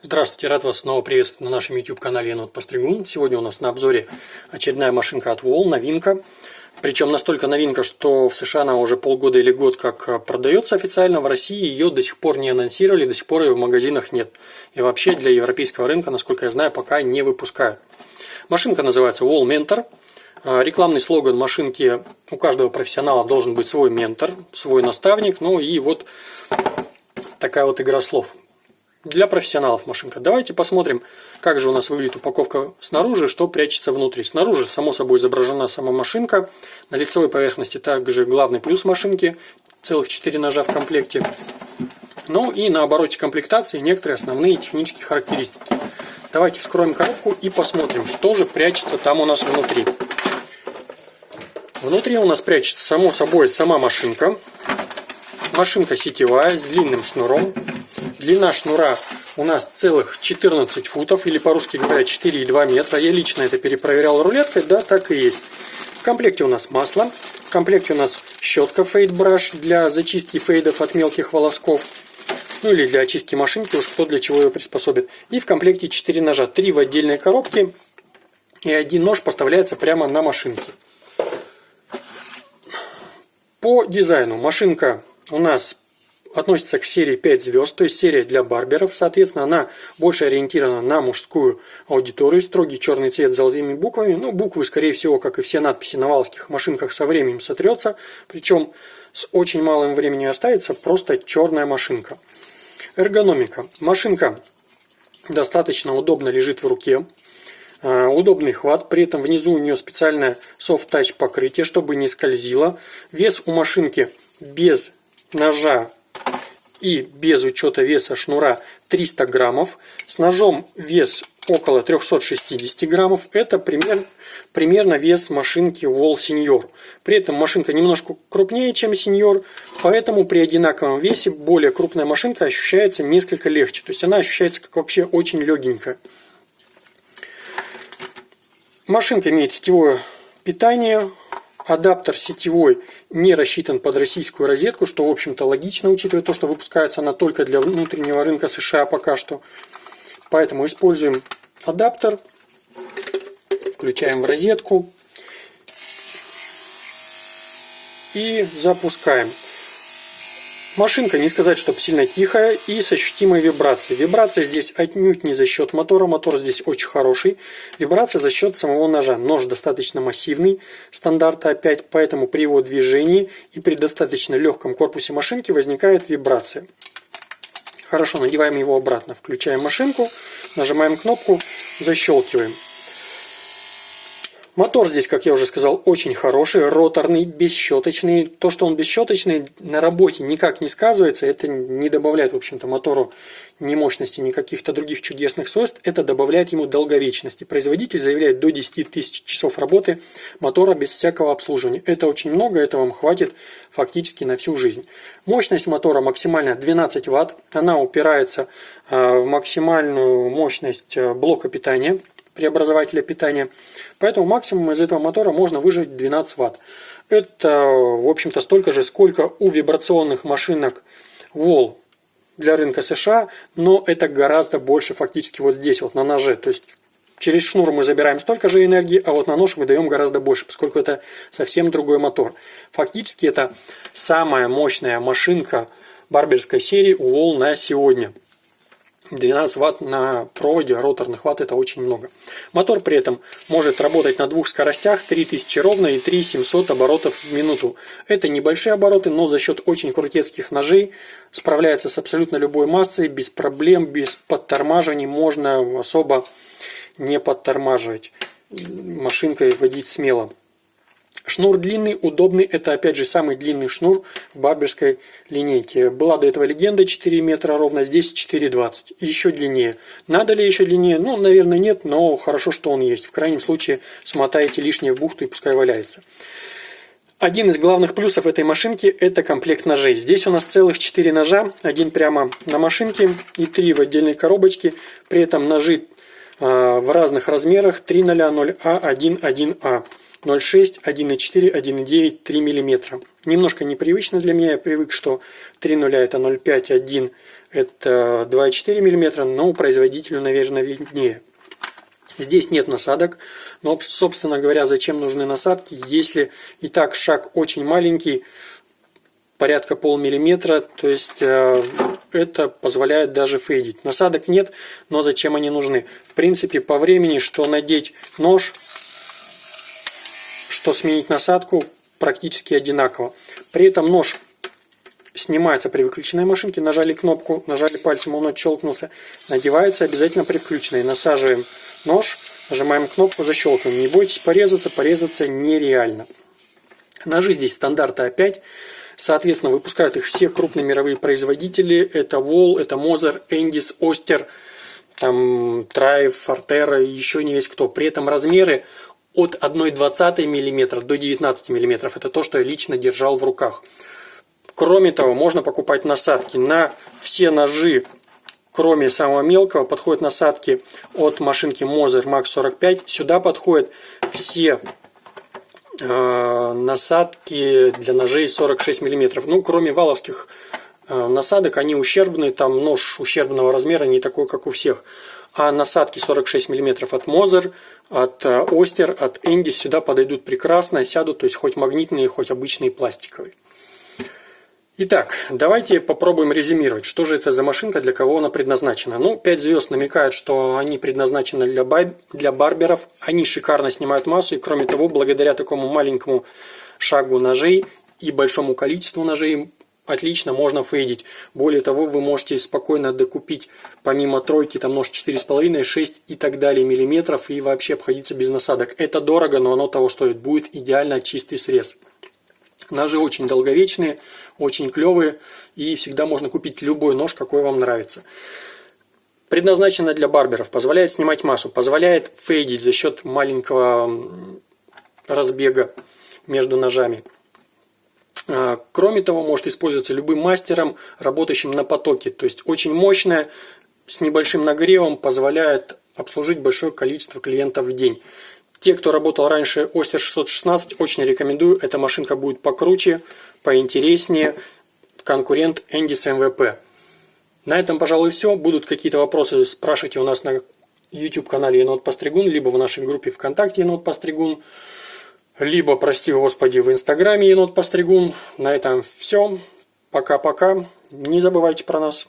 Здравствуйте, рад вас снова приветствовать на нашем YouTube-канале Енот Постригун. Сегодня у нас на обзоре очередная машинка от Wall, новинка. Причем настолько новинка, что в США она уже полгода или год как продается официально, в России ее до сих пор не анонсировали, до сих пор ее в магазинах нет. И вообще для европейского рынка, насколько я знаю, пока не выпускают. Машинка называется Wall Mentor. А, рекламный слоган машинки у каждого профессионала должен быть свой ментор, свой наставник. Ну и вот такая вот игра слов для профессионалов машинка. Давайте посмотрим, как же у нас выглядит упаковка снаружи, что прячется внутри. Снаружи, само собой, изображена сама машинка. На лицевой поверхности также главный плюс машинки, целых 4 ножа в комплекте. Ну и на обороте комплектации некоторые основные технические характеристики. Давайте вскроем коробку и посмотрим, что же прячется там у нас внутри. Внутри у нас прячется, само собой, сама машинка. Машинка сетевая с длинным шнуром. Длина шнура у нас целых 14 футов, или по-русски говоря 4,2 метра. Я лично это перепроверял рулеткой, да, так и есть. В комплекте у нас масло, в комплекте у нас щетка Brush для зачистки фейдов от мелких волосков. Ну или для очистки машинки, уж кто для чего ее приспособит. И в комплекте 4 ножа, 3 в отдельной коробке. И один нож поставляется прямо на машинке. По дизайну машинка у нас относится к серии 5 звезд, то есть серия для барберов. Соответственно, она больше ориентирована на мужскую аудиторию. Строгий черный цвет с золотыми буквами. Ну, буквы, скорее всего, как и все надписи на валских машинках, со временем сотрется. Причем с очень малым временем останется просто черная машинка. Эргономика. Машинка достаточно удобно лежит в руке. А, удобный хват, при этом внизу у нее специальное soft touch покрытие, чтобы не скользило. Вес у машинки без ножа и без учета веса шнура 300 граммов. С ножом вес около 360 граммов. Это пример, примерно вес машинки Wall Senior. При этом машинка немножко крупнее, чем Senior, поэтому при одинаковом весе более крупная машинка ощущается несколько легче. То есть она ощущается как вообще очень легенькая. Машинка имеет сетевое питание, Адаптер сетевой не рассчитан под российскую розетку, что, в общем-то, логично, учитывая то, что выпускается она только для внутреннего рынка США пока что. Поэтому используем адаптер, включаем в розетку и запускаем. Машинка, не сказать, чтобы сильно тихая и с ощутимой вибрацией. Вибрация здесь отнюдь не за счет мотора, мотор здесь очень хороший. Вибрация за счет самого ножа. Нож достаточно массивный, стандарта опять, поэтому при его движении и при достаточно легком корпусе машинки возникает вибрация. Хорошо, надеваем его обратно. Включаем машинку, нажимаем кнопку, защелкиваем. Мотор здесь, как я уже сказал, очень хороший, роторный, бесщеточный. То, что он бесщеточный, на работе никак не сказывается. Это не добавляет, в общем-то, мотору ни мощности, ни каких-то других чудесных свойств. Это добавляет ему долговечности. Производитель заявляет до 10 тысяч часов работы мотора без всякого обслуживания. Это очень много, это вам хватит фактически на всю жизнь. Мощность мотора максимально 12 Вт. Она упирается э, в максимальную мощность э, блока питания преобразователя питания. Поэтому максимум из этого мотора можно выжать 12 Вт. Это, в общем-то, столько же, сколько у вибрационных машинок Wall для рынка США, но это гораздо больше фактически вот здесь, вот на ноже. То есть через шнур мы забираем столько же энергии, а вот на нож выдаем гораздо больше, поскольку это совсем другой мотор. Фактически это самая мощная машинка барберской серии Wall на сегодня. 12 ватт на проводе роторных ватт это очень много. Мотор при этом может работать на двух скоростях 3000 ровно и 3700 оборотов в минуту. Это небольшие обороты, но за счет очень крутецких ножей справляется с абсолютно любой массой, без проблем, без подтормаживаний, можно особо не подтормаживать. Машинкой водить смело. Шнур длинный, удобный. Это опять же самый длинный шнур в барберской линейке. Была до этого легенда 4 метра ровно, здесь 4,20. Еще длиннее. Надо ли еще длиннее? Ну, наверное, нет, но хорошо, что он есть. В крайнем случае смотаете лишнее в бухту и пускай валяется. Один из главных плюсов этой машинки – это комплект ножей. Здесь у нас целых 4 ножа, один прямо на машинке и 3 в отдельной коробочке. При этом ножи а, в разных размерах 300, 0А, 1, 1А. 0,6, 1,4, 1,9, 3 мм. Немножко непривычно для меня, я привык, что 3 нуля это 0,5, 1 это 2,4 мм, но производителю, наверное, виднее. Здесь нет насадок, но, собственно говоря, зачем нужны насадки, если и так шаг очень маленький, порядка полмиллиметра, то есть э, это позволяет даже фейдить. Насадок нет, но зачем они нужны? В принципе, по времени, что надеть нож, что сменить насадку, практически одинаково. При этом нож снимается при выключенной машинке, нажали кнопку, нажали пальцем, он отщелкнулся, надевается обязательно при включенной. Насаживаем нож, нажимаем кнопку, защелкиваем. Не бойтесь порезаться, порезаться нереально. Ножи здесь стандарта А5. Соответственно, выпускают их все крупные мировые производители. Это Wall, это Moser, Endis, Oster, там Trive, Fortera еще не весь кто. При этом размеры от 1,20 мм до 19 мм. Это то, что я лично держал в руках. Кроме того, можно покупать насадки на все ножи, кроме самого мелкого, подходят насадки от машинки Moser Max 45. Сюда подходят все э, насадки для ножей 46 мм. Ну, кроме валовских э, насадок, они ущербные, там нож ущербного размера, не такой, как у всех. А насадки 46 мм от Moser, от э, от Endis сюда подойдут прекрасно, сядут, то есть хоть магнитные, хоть обычные пластиковые. Итак, давайте попробуем резюмировать, что же это за машинка, для кого она предназначена. Ну, 5 звезд намекают, что они предназначены для, бай... для барберов, они шикарно снимают массу, и кроме того, благодаря такому маленькому шагу ножей и большому количеству ножей, отлично можно фейдить. Более того, вы можете спокойно докупить помимо тройки там нож 4,5, 6 и так далее миллиметров и вообще обходиться без насадок. Это дорого, но оно того стоит. Будет идеально чистый срез. Ножи очень долговечные, очень клевые и всегда можно купить любой нож, какой вам нравится. Предназначена для барберов, позволяет снимать массу, позволяет фейдить за счет маленького разбега между ножами. А, кроме того, может использоваться любым мастером, работающим на потоке. То есть очень мощная, с небольшим нагревом, позволяет обслужить большое количество клиентов в день. Те, кто работал раньше Остер 616, очень рекомендую. Эта машинка будет покруче, поинтереснее. Конкурент Endis MVP. На этом, пожалуй, все. Будут какие-то вопросы, спрашивайте у нас на YouTube-канале Енот Постригун, либо в нашей группе ВКонтакте Енот Постригун, либо, прости господи, в Инстаграме Енот Постригун. На этом все. Пока-пока. Не забывайте про нас.